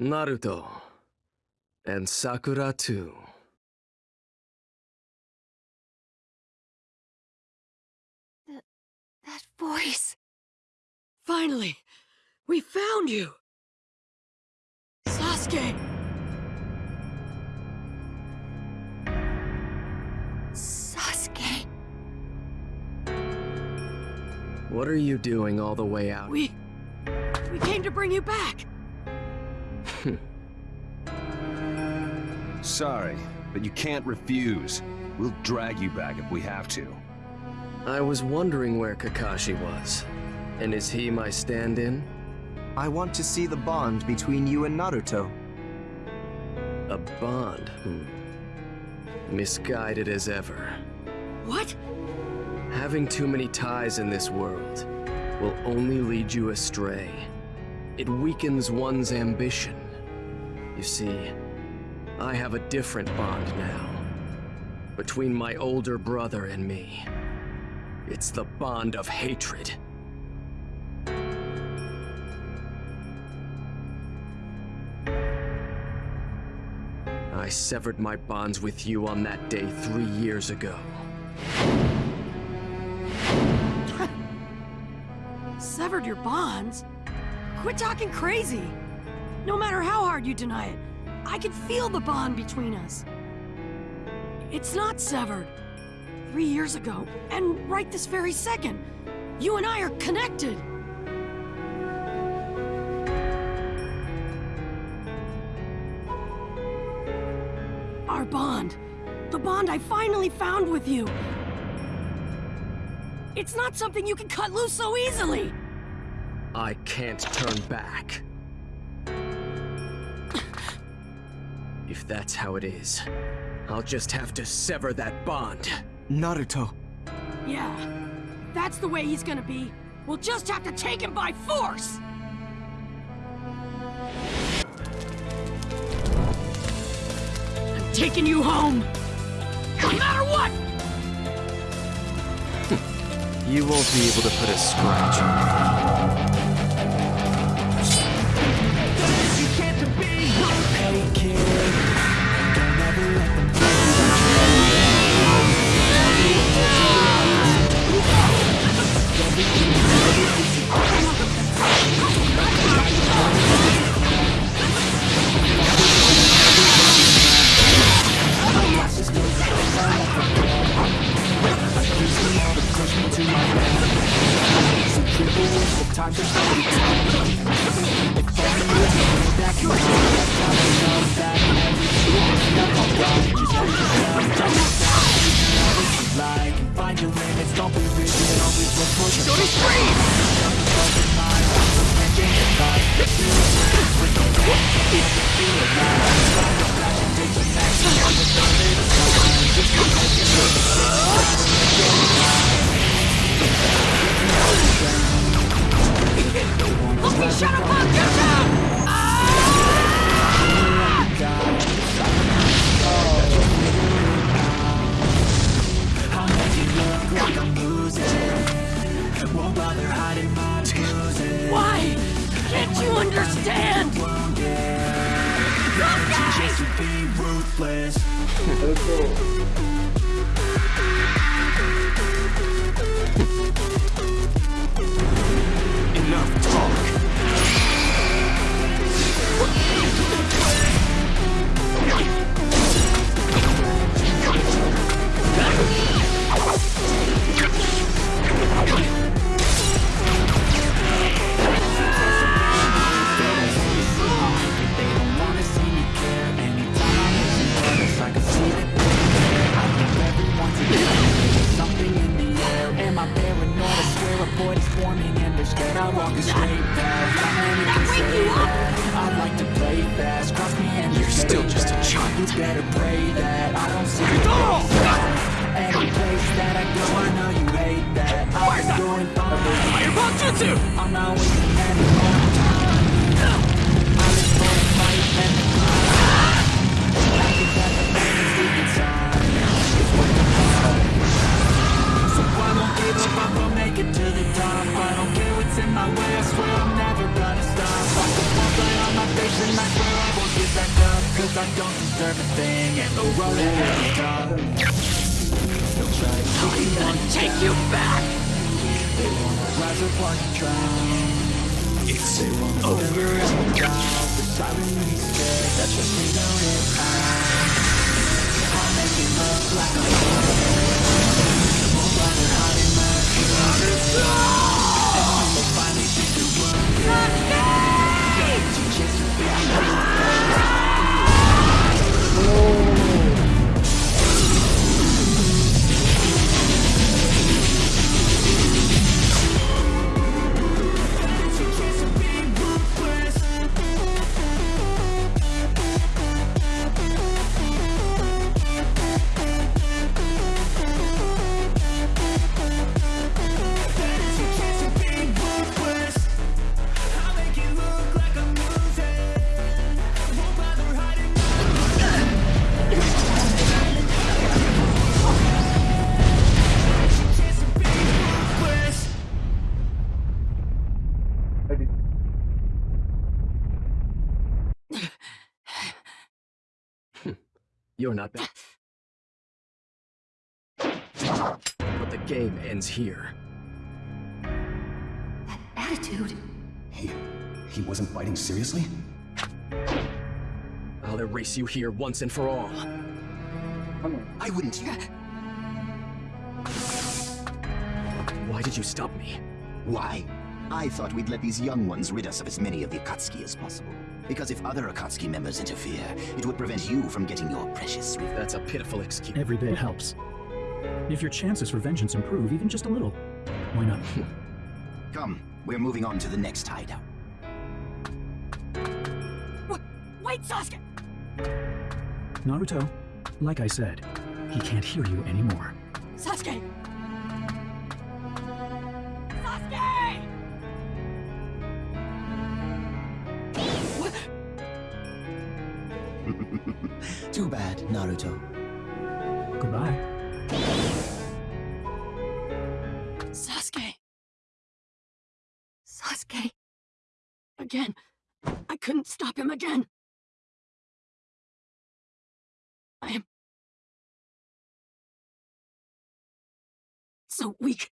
Naruto. And Sakura too. That voice. Finally! We found you! Sasuke! Sasuke. What are you doing all the way out? We... We came to bring you back! Sorry, but you can't refuse. We'll drag you back if we have to. I was wondering where Kakashi was. And is he my stand-in? I want to see the bond between you and Naruto. A bond, hmm. Misguided as ever. What? Having too many ties in this world will only lead you astray. It weakens one's ambition. You see, I have a different bond now. Between my older brother and me. It's the bond of hatred. I severed my bonds with you on that day three years ago. Severed your bonds? Quit talking crazy! No matter how hard you deny it, I can feel the bond between us. It's not severed. Three years ago, and right this very second, you and I are connected. Our bond. The bond I finally found with you. It's not something you can cut loose so easily. I can't turn back. If that's how it is, I'll just have to sever that bond. Naruto. Yeah, that's the way he's gonna be. We'll just have to take him by force! I'm taking you home! No matter what! You won't be able to put a scratch on me. Look Sasuke! Enough child. Fireball Jutsu! Make it to the top, I don't care what's in my way, I swear I'm never gonna stop. Like a ball on my face and deserve a thing And the road ahead is tough They'll try to take you. Take you back! They wanna rise up while you drown It's they won't over. and down The silently scared. That free down in You're not bad. But the game ends here. That attitude. He... he wasn't fighting seriously? I'll erase you here once and for all. I wouldn't. Why did you stop me? Why? I thought we'd let these young ones rid us of as many of the Akatsuki as possible. Because if other Akatsuki members interfere, it would prevent you from getting your precious revenge. That's a pitiful excuse. Every bit helps. If your chances for vengeance improve even just a little, why not? Come, we're moving on to the next hideout. Wait, wait, Sasuke! Naruto, like I said, he can't hear you anymore. Sasuke! Sasuke! Naruto. Goodbye. Sasuke! Sasuke. Again. I couldn't stop him again. I am... so weak.